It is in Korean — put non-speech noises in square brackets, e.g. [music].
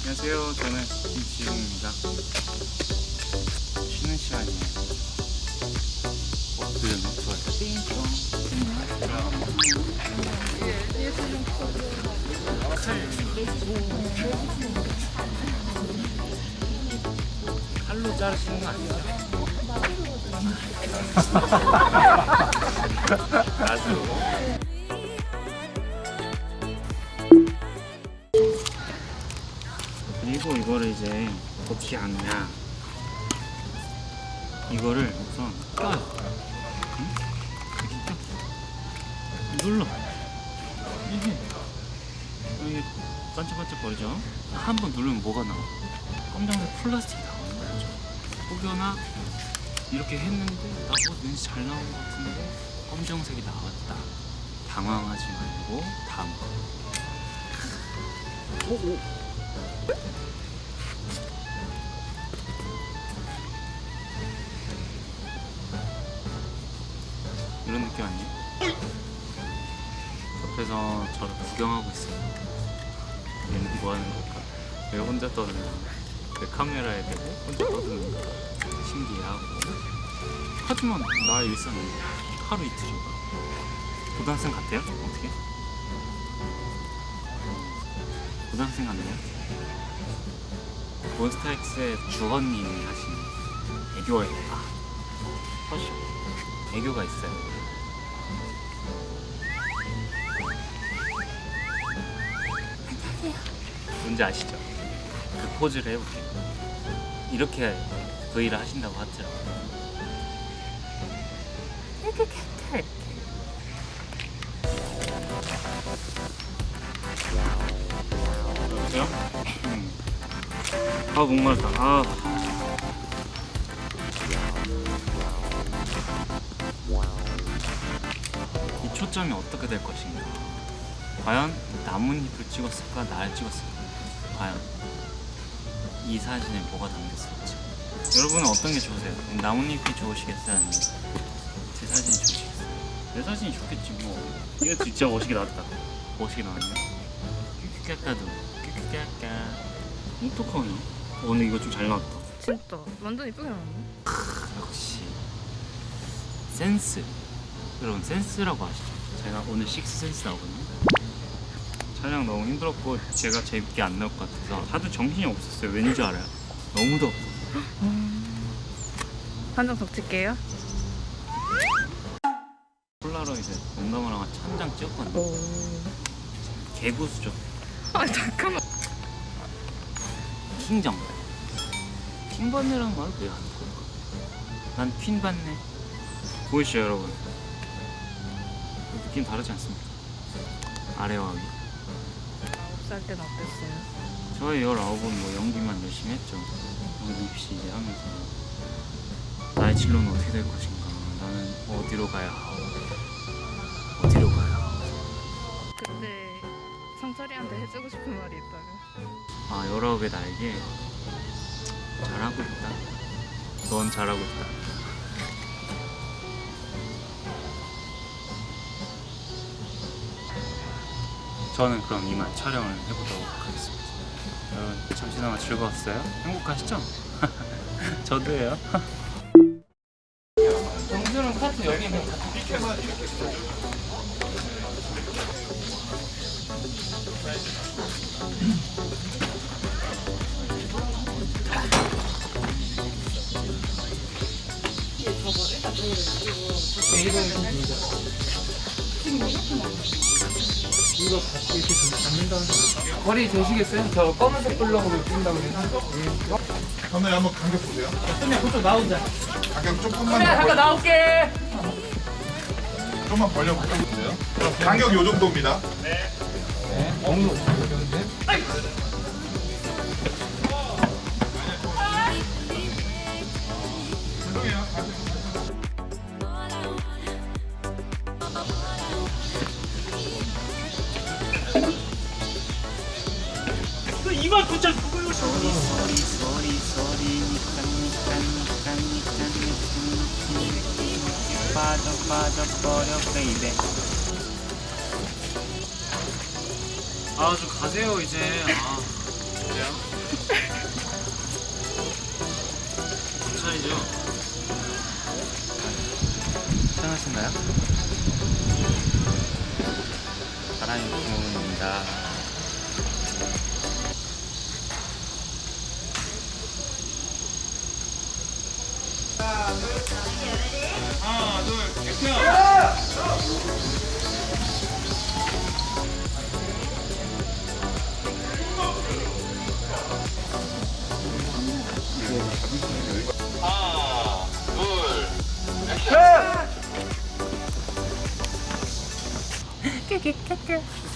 안녕하세요. 저는 김지웅입니다. 쉬는 시간이에요. 어, 들렸나? 좋아요. 칼로 자르시는 거 아니죠? 나도. 그리고 이거를 이제 어떻게 하느냐. 이거를 우선 껴요 응? 이렇게 껴 눌러. 이게 이게 반짝반짝 거리죠? 한 번 누르면 뭐가 나와? 검정색 플라스틱이 나오는 거죠 혹여나 이렇게 했는데 나 어, 왠지 잘 나온 것 같은데 검정색이 나왔다 당황하지 말고 다음 오, 오. 이런 느낌 아니에요? 옆에서 저를 구경하고 있어요. 얘는 뭐 하는 걸까? 왜 혼자 떠드는 왜 카메라에 대고 혼자 떠드는 거 신기해하고 하지만 나의 일상은 하루 이틀인가 고등학생 같아요? 어떻게? 고등학생 같나요? 몬스타엑스의 주헌님이 하신 애교의 아 허쉬 애교가 있어요. 뭔지 아시죠? 그 포즈를 해볼게요. 이렇게 V를 하신다고 하더라고요. 이렇게 이렇게 이렇게. 여보세요? 음. 아 목말랐다. 아. 이 초점이 어떻게 될 것인가? 과연 나뭇잎을 찍었을까? 나를 찍었을까? 과연 이 사진에 뭐가 담겼을지. 여러분은 어떤 게 좋으세요? 나뭇잎이 좋으시겠어요? 아니면 제 사진이 좋으시겠어요? 내 사진이 좋겠지 뭐. 이거 진짜 멋있게 나왔다. 멋있게 나왔네 큐큐까까도 큐큐까까 어떡하냐 오늘 이거 좀 잘 나왔다. 진짜. 완전 이쁘게 나왔네. 역시. 센스. 여러분 센스라고 아시죠? 제가 오늘 식스센스 나오거든요 촬영 너무 힘들었고 제가 재밌게 안 나올 것 같아서 하도 정신이 없었어요 왠지 알아요? 너무 덥고 한장 더 찍게요. 폴라로이드 농담을 천장 찍었거든요 오. 개고수죠 아 잠깐만. 킹정 킹받네라는 말을 왜안 들을까? 난 퀸받네 보이시죠 여러분? 느낌 다르지 않습니까? 아래와 위 살 때는 어땠어요? 저희 19은 뭐 연기만 열심히 했죠. 연기 입시 이제 하면서 나의 진로는 어떻게 될 것인가 나는 어디로 가야 하오 어디로 가야 하오 그때 성철이한테 해주고 싶은 말이 있다면. 아 19의 나에게 잘하고 있다 넌 잘하고 있다 저는 그럼 이만 촬영을 해보도록 하겠습니다 여러분 잠시나마 즐거웠어요? 행복하시죠? 저도예요 정수는 카트 여기 있는 머리 되시겠어요? 저 검은색 블럭으로 뛴다고 그래서 카메라 한번 간격 보세요. 그냥 그쪽 나 혼자 간격 조금만 그래 더 잠깐 벌, 나올게 조금만 벌려 보세요. 간격 요 정도입니다. 엉로 이 만 진짜 그걸로 소리 소리 소리 소리 니깐 니깐 니깐 니깐 니깐 빠져 빠져 버려 베이베 아좀 가세요 이제 아 그래요? 괜찮으죠? 괜찮으신가요? 바람이 부모입니다 하나 둘 액션 [laughs]